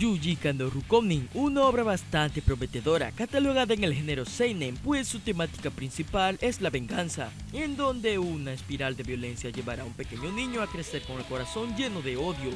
Yuji Kando Rukonin, una obra bastante prometedora, catalogada en el género seinen, pues su temática principal es la venganza, en donde una espiral de violencia llevará a un pequeño niño a crecer con el corazón lleno de odio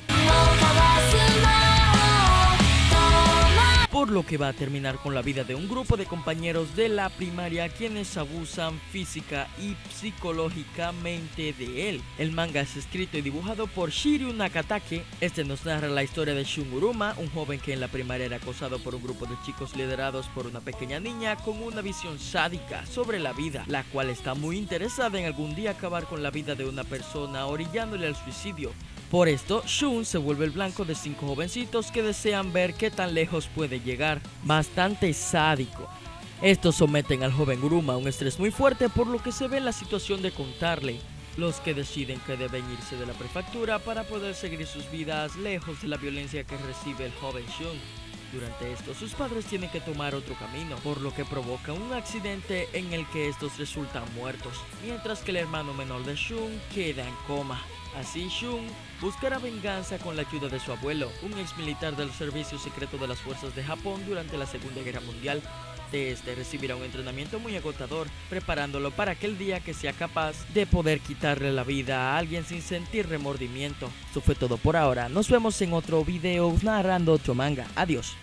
lo que va a terminar con la vida de un grupo de compañeros de la primaria quienes abusan física y psicológicamente de él. El manga es escrito y dibujado por Shiryu Nakatake. Este nos narra la historia de Shun Uruma, un joven que en la primaria era acosado por un grupo de chicos liderados por una pequeña niña con una visión sádica sobre la vida, la cual está muy interesada en algún día acabar con la vida de una persona orillándole al suicidio. Por esto, Shun se vuelve el blanco de cinco jovencitos que desean ver qué tan lejos puede llegar. Bastante sádico. Estos someten al joven Uruma a un estrés muy fuerte por lo que se ve en la situación de contarle. Los que deciden que deben irse de la prefectura para poder seguir sus vidas lejos de la violencia que recibe el joven Shun. Durante esto, sus padres tienen que tomar otro camino, por lo que provoca un accidente en el que estos resultan muertos, mientras que el hermano menor de Shun queda en coma. Así Shun buscará venganza con la ayuda de su abuelo, un ex militar del servicio secreto de las fuerzas de Japón durante la Segunda Guerra Mundial. De este recibirá un entrenamiento muy agotador, preparándolo para aquel día que sea capaz de poder quitarle la vida a alguien sin sentir remordimiento. Eso fue todo por ahora, nos vemos en otro video narrando otro manga. Adiós.